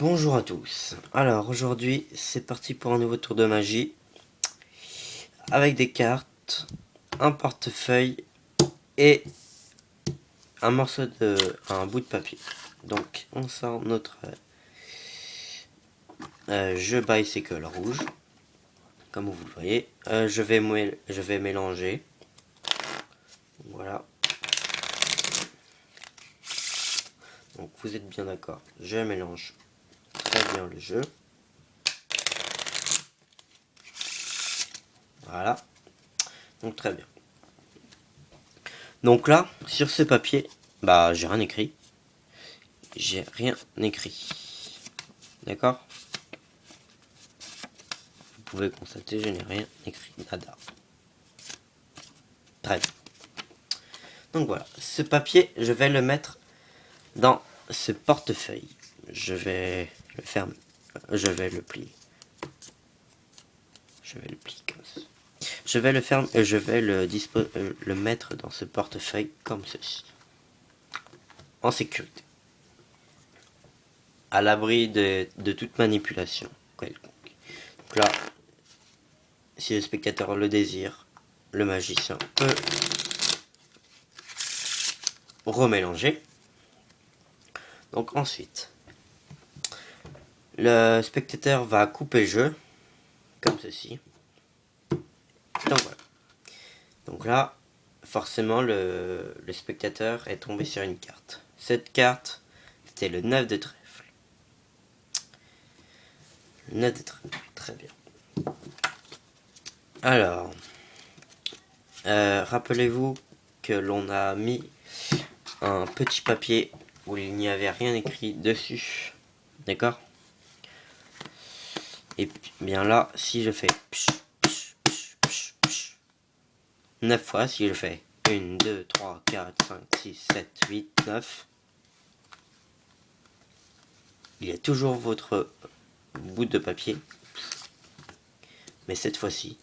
Bonjour à tous. Alors aujourd'hui c'est parti pour un nouveau tour de magie avec des cartes, un portefeuille et un morceau de un bout de papier. Donc on sort notre euh, jeu bicycle rouge comme vous le voyez. Euh, je vais je vais mélanger. Voilà. Donc vous êtes bien d'accord. Je mélange très bien le jeu. Voilà. Donc très bien. Donc là, sur ce papier, bah j'ai rien écrit. J'ai rien écrit. D'accord? Vous pouvez constater, je n'ai rien écrit. Nada. Très bien. Donc voilà, ce papier, je vais le mettre dans ce portefeuille. Je vais le fermer. Je vais le plier. Je vais le plier comme ça. Je vais le fermer et je vais le, euh, le mettre dans ce portefeuille comme ceci. En sécurité. À l'abri de, de toute manipulation quelconque. Donc là, si le spectateur le désire, le magicien peut remélanger. Donc ensuite, le spectateur va couper le jeu, comme ceci. Donc voilà. Donc là, forcément, le, spectateur est tombé sur une carte. Cette carte, c'était le 9 de trèfle. Le 9 de trèfle, très bien. Alors, euh, rappelez-vous que l'on a mis un petit papier où il n'y avait rien écrit dessus. D'accord? Et bien là, si je fais 9 fois, si je fais 1, 2, 3, 4, 5, 6, 7, 8, 9, il y a toujours votre bout de papier. Mais cette fois-ci,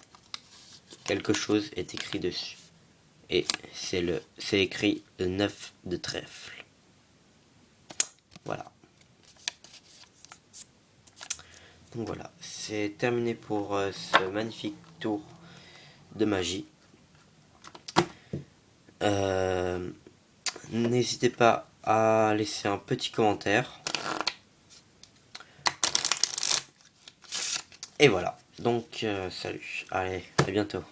quelque chose est écrit dessus et c'est écrit le 9 de trèfle. Voilà. Donc voilà, c'est terminé pour euh, ce magnifique tour de magie. Euh, n'hésitez pas à laisser un petit commentaire. Et voilà, donc euh, salut, allez, à bientôt.